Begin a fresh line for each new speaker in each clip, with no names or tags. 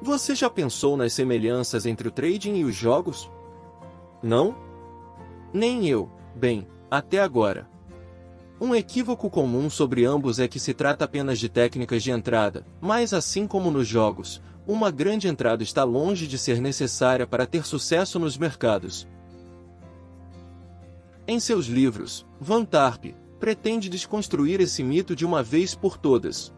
Você já pensou nas semelhanças entre o trading e os jogos? Não? Nem eu, bem, até agora. Um equívoco comum sobre ambos é que se trata apenas de técnicas de entrada, mas assim como nos jogos, uma grande entrada está longe de ser necessária para ter sucesso nos mercados. Em seus livros, Van Tarp pretende desconstruir esse mito de uma vez por todas.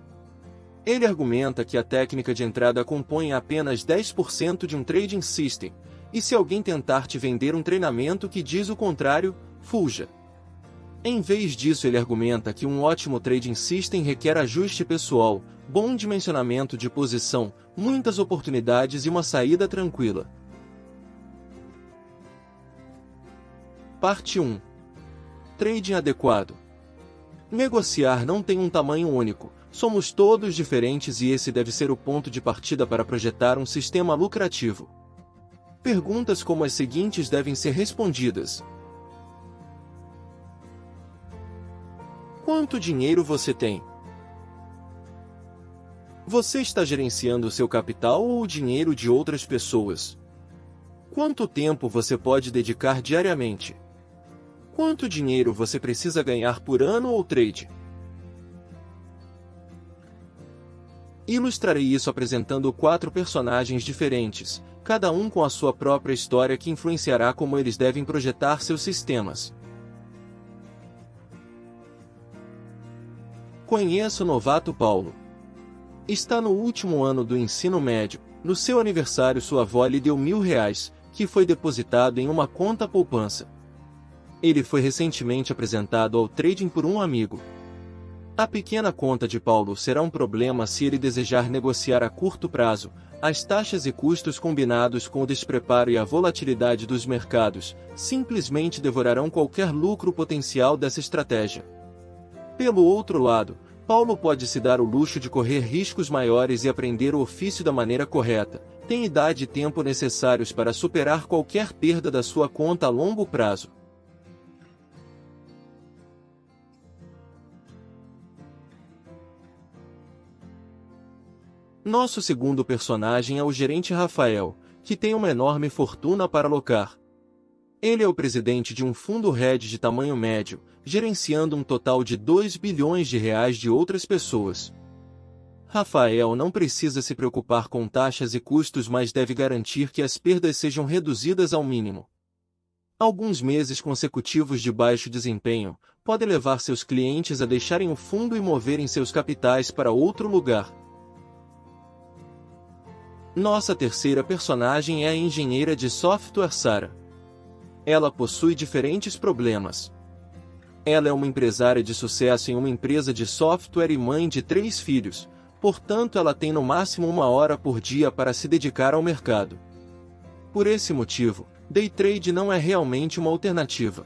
Ele argumenta que a técnica de entrada compõe apenas 10% de um trading system, e se alguém tentar te vender um treinamento que diz o contrário, fuja. Em vez disso ele argumenta que um ótimo trading system requer ajuste pessoal, bom dimensionamento de posição, muitas oportunidades e uma saída tranquila. Parte 1 Trading adequado Negociar não tem um tamanho único, somos todos diferentes e esse deve ser o ponto de partida para projetar um sistema lucrativo. Perguntas como as seguintes devem ser respondidas. Quanto dinheiro você tem? Você está gerenciando seu capital ou o dinheiro de outras pessoas? Quanto tempo você pode dedicar diariamente? Quanto dinheiro você precisa ganhar por ano ou trade? Ilustrarei isso apresentando quatro personagens diferentes, cada um com a sua própria história que influenciará como eles devem projetar seus sistemas. Conheça o novato Paulo. Está no último ano do ensino médio. No seu aniversário sua avó lhe deu mil reais, que foi depositado em uma conta poupança. Ele foi recentemente apresentado ao trading por um amigo. A pequena conta de Paulo será um problema se ele desejar negociar a curto prazo. As taxas e custos combinados com o despreparo e a volatilidade dos mercados simplesmente devorarão qualquer lucro potencial dessa estratégia. Pelo outro lado, Paulo pode se dar o luxo de correr riscos maiores e aprender o ofício da maneira correta. Tem idade e tempo necessários para superar qualquer perda da sua conta a longo prazo. Nosso segundo personagem é o gerente Rafael, que tem uma enorme fortuna para alocar. Ele é o presidente de um fundo hedge de tamanho médio, gerenciando um total de 2 bilhões de reais de outras pessoas. Rafael não precisa se preocupar com taxas e custos mas deve garantir que as perdas sejam reduzidas ao mínimo. Alguns meses consecutivos de baixo desempenho podem levar seus clientes a deixarem o fundo e moverem seus capitais para outro lugar. Nossa terceira personagem é a engenheira de software Sara. Ela possui diferentes problemas. Ela é uma empresária de sucesso em uma empresa de software e mãe de três filhos, portanto ela tem no máximo uma hora por dia para se dedicar ao mercado. Por esse motivo, day trade não é realmente uma alternativa.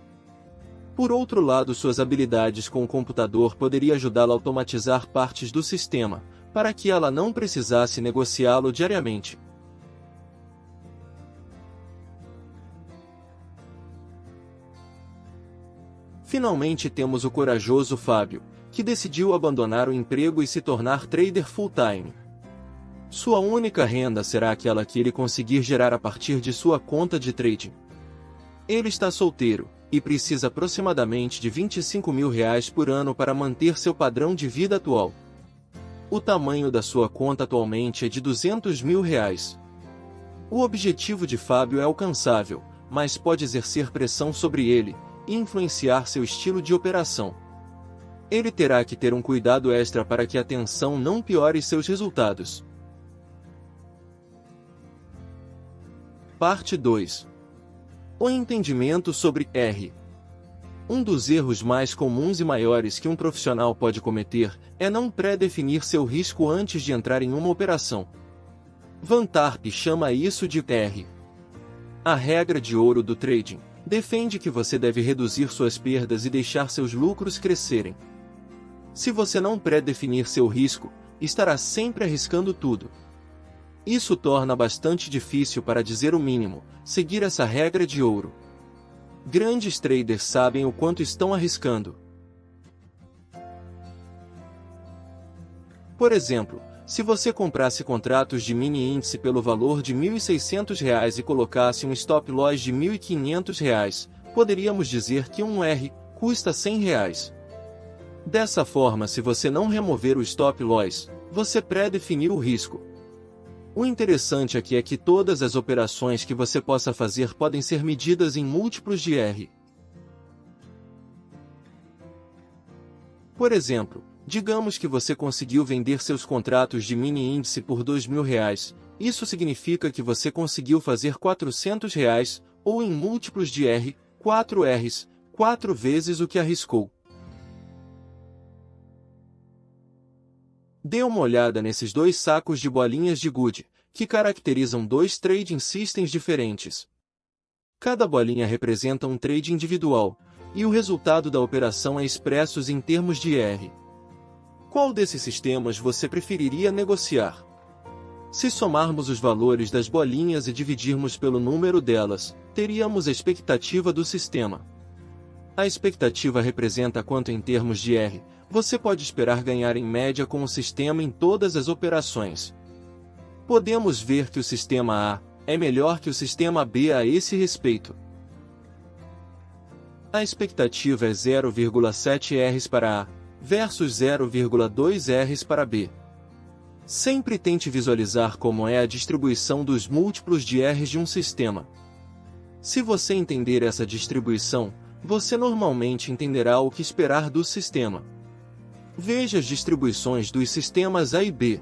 Por outro lado, suas habilidades com o computador poderiam ajudá-la a automatizar partes do sistema, para que ela não precisasse negociá-lo diariamente. Finalmente temos o corajoso Fábio, que decidiu abandonar o emprego e se tornar trader full-time. Sua única renda será aquela que ele conseguir gerar a partir de sua conta de trading. Ele está solteiro, e precisa aproximadamente de 25 mil reais por ano para manter seu padrão de vida atual. O tamanho da sua conta atualmente é de 200 mil reais. O objetivo de Fábio é alcançável, mas pode exercer pressão sobre ele, e influenciar seu estilo de operação. Ele terá que ter um cuidado extra para que a tensão não piore seus resultados. Parte 2 O entendimento sobre R. Um dos erros mais comuns e maiores que um profissional pode cometer é não pré-definir seu risco antes de entrar em uma operação. Van Tarp chama isso de TR. A regra de ouro do trading defende que você deve reduzir suas perdas e deixar seus lucros crescerem. Se você não pré-definir seu risco, estará sempre arriscando tudo. Isso torna bastante difícil para dizer o mínimo, seguir essa regra de ouro. Grandes traders sabem o quanto estão arriscando. Por exemplo, se você comprasse contratos de mini índice pelo valor de R$ 1.600 e colocasse um stop loss de R$ 1.500, poderíamos dizer que um R custa 100 reais. Dessa forma, se você não remover o stop loss, você pré-definir o risco. O interessante aqui é que todas as operações que você possa fazer podem ser medidas em múltiplos de R. Por exemplo, Digamos que você conseguiu vender seus contratos de mini índice por R$ 2.000, isso significa que você conseguiu fazer 400 reais, ou em múltiplos de R, 4 Rs, 4 vezes o que arriscou. Dê uma olhada nesses dois sacos de bolinhas de gude, que caracterizam dois trading systems diferentes. Cada bolinha representa um trade individual, e o resultado da operação é expresso em termos de R. Qual desses sistemas você preferiria negociar? Se somarmos os valores das bolinhas e dividirmos pelo número delas, teríamos a expectativa do sistema. A expectativa representa quanto em termos de R, você pode esperar ganhar em média com o sistema em todas as operações. Podemos ver que o sistema A é melhor que o sistema B a esse respeito. A expectativa é 0,7 Rs para A, versus 0,2 Rs para B. Sempre tente visualizar como é a distribuição dos múltiplos de Rs de um sistema. Se você entender essa distribuição, você normalmente entenderá o que esperar do sistema. Veja as distribuições dos sistemas A e B.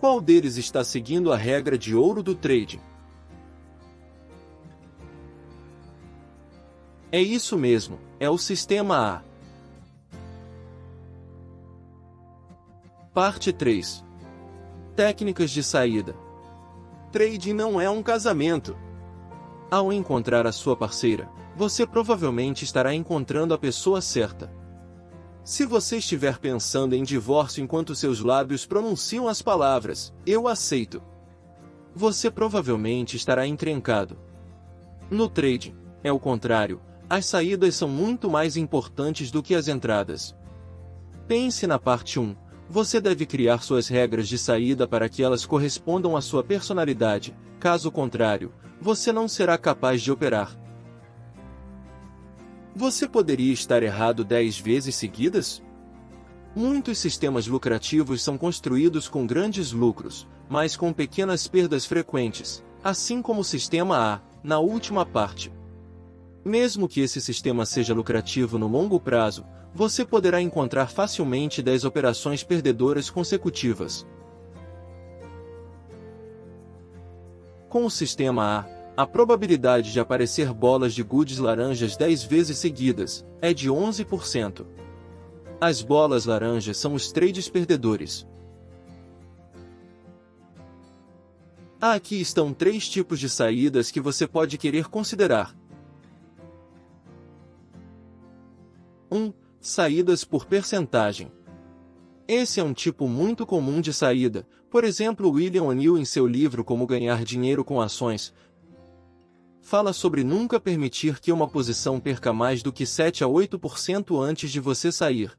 Qual deles está seguindo a regra de ouro do trading? É isso mesmo, é o sistema A. Parte 3 Técnicas de saída Trading não é um casamento. Ao encontrar a sua parceira, você provavelmente estará encontrando a pessoa certa. Se você estiver pensando em divórcio enquanto seus lábios pronunciam as palavras, eu aceito, você provavelmente estará encrencado. No trading, é o contrário, as saídas são muito mais importantes do que as entradas. Pense na parte 1, você deve criar suas regras de saída para que elas correspondam à sua personalidade, caso contrário, você não será capaz de operar. Você poderia estar errado 10 vezes seguidas? Muitos sistemas lucrativos são construídos com grandes lucros, mas com pequenas perdas frequentes, assim como o sistema A, na última parte. Mesmo que esse sistema seja lucrativo no longo prazo, você poderá encontrar facilmente 10 operações perdedoras consecutivas. Com o sistema A, a probabilidade de aparecer bolas de goods laranjas 10 vezes seguidas é de 11%. As bolas laranjas são os trades perdedores. Aqui estão três tipos de saídas que você pode querer considerar. 1. Um, Saídas por percentagem. Esse é um tipo muito comum de saída, por exemplo William O'Neill em seu livro Como Ganhar Dinheiro com Ações, fala sobre nunca permitir que uma posição perca mais do que 7 a 8% antes de você sair.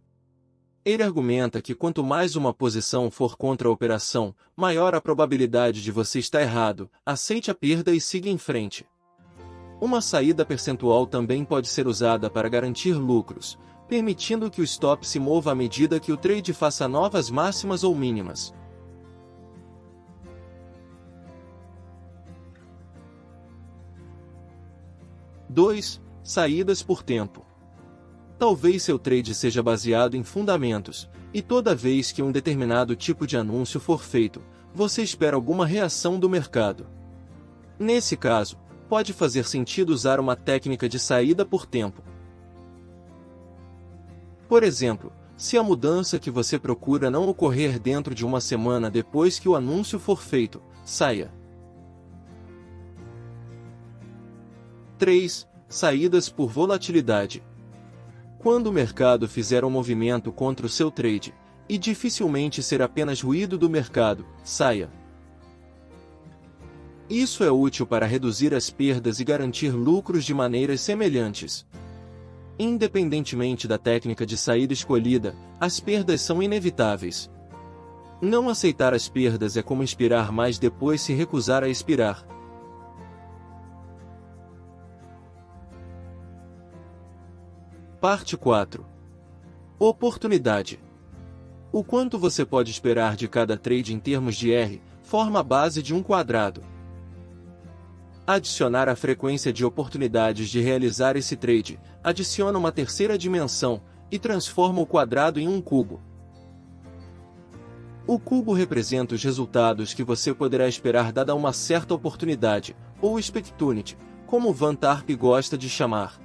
Ele argumenta que quanto mais uma posição for contra a operação, maior a probabilidade de você estar errado, aceite a perda e siga em frente. Uma saída percentual também pode ser usada para garantir lucros, permitindo que o stop se mova à medida que o trade faça novas máximas ou mínimas. Dois, saídas por tempo. Talvez seu trade seja baseado em fundamentos, e toda vez que um determinado tipo de anúncio for feito, você espera alguma reação do mercado. Nesse caso, pode fazer sentido usar uma técnica de saída por tempo, por exemplo, se a mudança que você procura não ocorrer dentro de uma semana depois que o anúncio for feito, saia. 3. Saídas por volatilidade. Quando o mercado fizer um movimento contra o seu trade, e dificilmente ser apenas ruído do mercado, saia. Isso é útil para reduzir as perdas e garantir lucros de maneiras semelhantes. Independentemente da técnica de saída escolhida, as perdas são inevitáveis. Não aceitar as perdas é como inspirar mas depois se recusar a expirar. Parte 4 Oportunidade O quanto você pode esperar de cada trade em termos de R, forma a base de um quadrado. Adicionar a frequência de oportunidades de realizar esse trade, adiciona uma terceira dimensão, e transforma o quadrado em um cubo. O cubo representa os resultados que você poderá esperar dada uma certa oportunidade, ou opportunity, como Van Tarp gosta de chamar.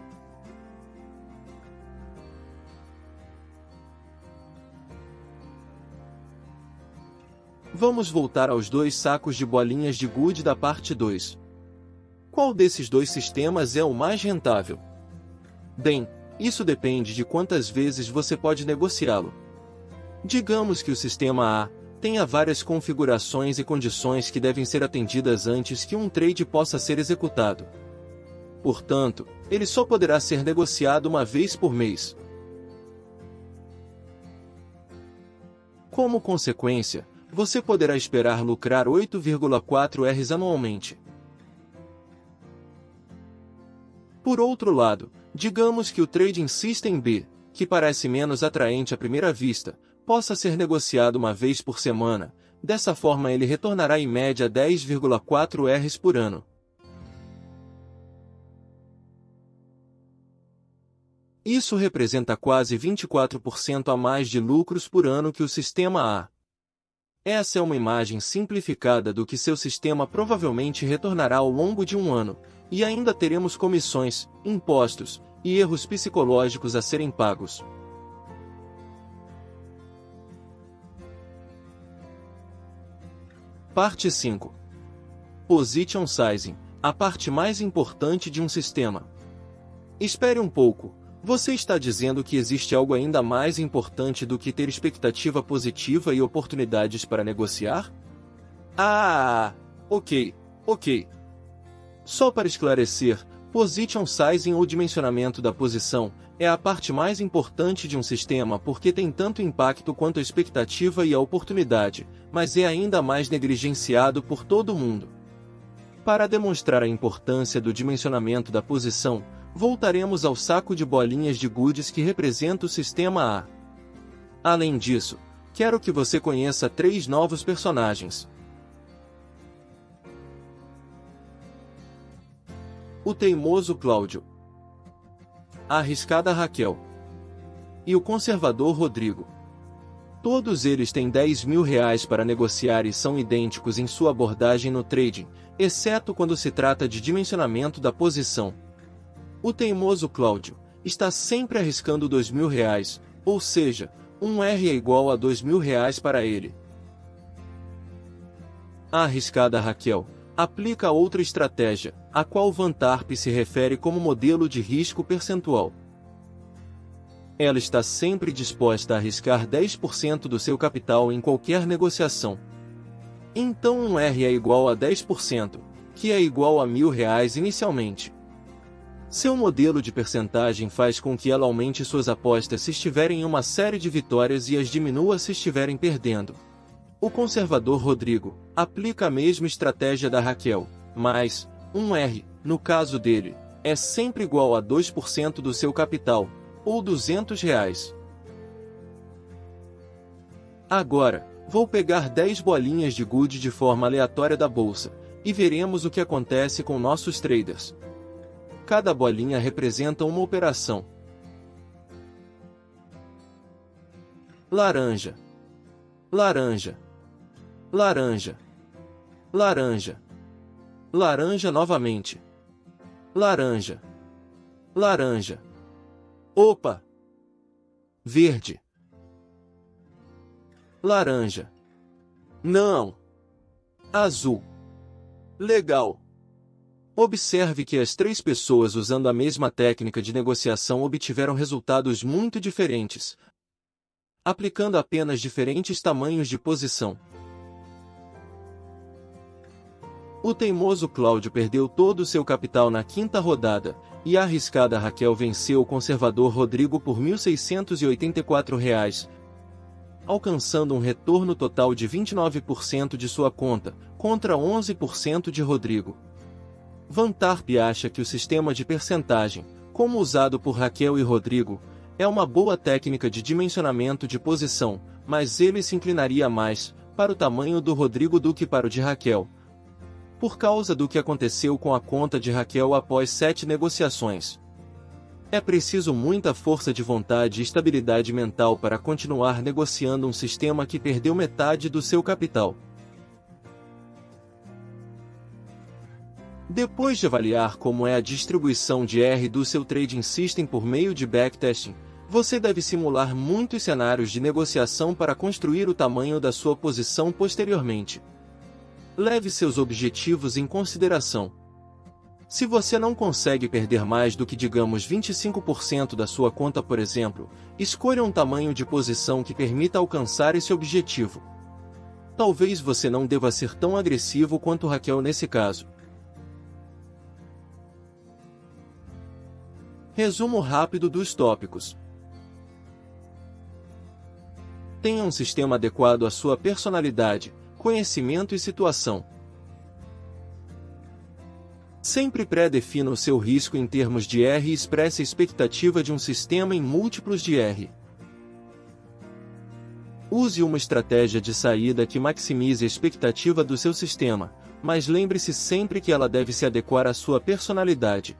Vamos voltar aos dois sacos de bolinhas de Good da parte 2. Qual desses dois sistemas é o mais rentável? Bem, isso depende de quantas vezes você pode negociá-lo. Digamos que o sistema A tenha várias configurações e condições que devem ser atendidas antes que um trade possa ser executado. Portanto, ele só poderá ser negociado uma vez por mês. Como consequência, você poderá esperar lucrar 8,4 Rs anualmente. Por outro lado, digamos que o Trading System B, que parece menos atraente à primeira vista, possa ser negociado uma vez por semana, dessa forma ele retornará em média 10,4 Rs por ano. Isso representa quase 24% a mais de lucros por ano que o sistema A. Essa é uma imagem simplificada do que seu sistema provavelmente retornará ao longo de um ano, e ainda teremos comissões, impostos e erros psicológicos a serem pagos. Parte 5 Position Sizing a parte mais importante de um sistema. Espere um pouco, você está dizendo que existe algo ainda mais importante do que ter expectativa positiva e oportunidades para negociar? Ah, ok, ok. Só para esclarecer, position sizing ou dimensionamento da posição é a parte mais importante de um sistema porque tem tanto impacto quanto a expectativa e a oportunidade, mas é ainda mais negligenciado por todo mundo. Para demonstrar a importância do dimensionamento da posição, voltaremos ao saco de bolinhas de goodies que representa o sistema A. Além disso, quero que você conheça três novos personagens. O teimoso Cláudio, a arriscada Raquel e o conservador Rodrigo. Todos eles têm 10 mil reais para negociar e são idênticos em sua abordagem no trading, exceto quando se trata de dimensionamento da posição. O teimoso Cláudio está sempre arriscando dois mil reais, ou seja, um R é igual a dois mil reais para ele. A arriscada Raquel aplica outra estratégia, a qual Van Tarp se refere como modelo de risco percentual. Ela está sempre disposta a arriscar 10% do seu capital em qualquer negociação. Então um R é igual a 10%, que é igual a mil reais inicialmente. Seu modelo de percentagem faz com que ela aumente suas apostas se estiverem em uma série de vitórias e as diminua se estiverem perdendo. O conservador Rodrigo aplica a mesma estratégia da Raquel, mas um R, no caso dele, é sempre igual a 2% do seu capital, ou 200 reais. Agora, vou pegar 10 bolinhas de good de forma aleatória da bolsa, e veremos o que acontece com nossos traders. Cada bolinha representa uma operação. Laranja. Laranja. Laranja. Laranja. Laranja novamente. Laranja. Laranja. Opa! Verde. Laranja. Não. Azul. Legal. Observe que as três pessoas usando a mesma técnica de negociação obtiveram resultados muito diferentes, aplicando apenas diferentes tamanhos de posição. O teimoso Cláudio perdeu todo o seu capital na quinta rodada, e a arriscada Raquel venceu o conservador Rodrigo por R$ 1.684. alcançando um retorno total de 29% de sua conta, contra 11% de Rodrigo. Van Tarp acha que o sistema de percentagem, como usado por Raquel e Rodrigo, é uma boa técnica de dimensionamento de posição, mas ele se inclinaria mais para o tamanho do Rodrigo do que para o de Raquel. Por causa do que aconteceu com a conta de Raquel após sete negociações. É preciso muita força de vontade e estabilidade mental para continuar negociando um sistema que perdeu metade do seu capital. Depois de avaliar como é a distribuição de R do seu trading system por meio de backtesting, você deve simular muitos cenários de negociação para construir o tamanho da sua posição posteriormente. Leve seus objetivos em consideração. Se você não consegue perder mais do que digamos 25% da sua conta por exemplo, escolha um tamanho de posição que permita alcançar esse objetivo. Talvez você não deva ser tão agressivo quanto Raquel nesse caso. Resumo rápido dos tópicos. Tenha um sistema adequado à sua personalidade, conhecimento e situação. Sempre pré-defina o seu risco em termos de R e expresse a expectativa de um sistema em múltiplos de R. Use uma estratégia de saída que maximize a expectativa do seu sistema, mas lembre-se sempre que ela deve se adequar à sua personalidade.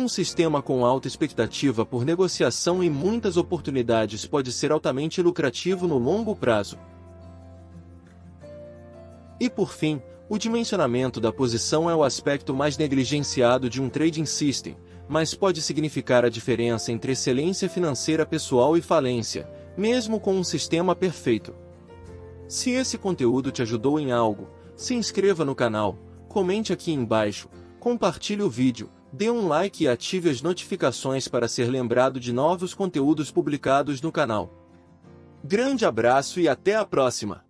Um sistema com alta expectativa por negociação e muitas oportunidades pode ser altamente lucrativo no longo prazo. E por fim, o dimensionamento da posição é o aspecto mais negligenciado de um trading system, mas pode significar a diferença entre excelência financeira pessoal e falência, mesmo com um sistema perfeito. Se esse conteúdo te ajudou em algo, se inscreva no canal, comente aqui embaixo, compartilhe o vídeo, Dê um like e ative as notificações para ser lembrado de novos conteúdos publicados no canal. Grande abraço e até a próxima!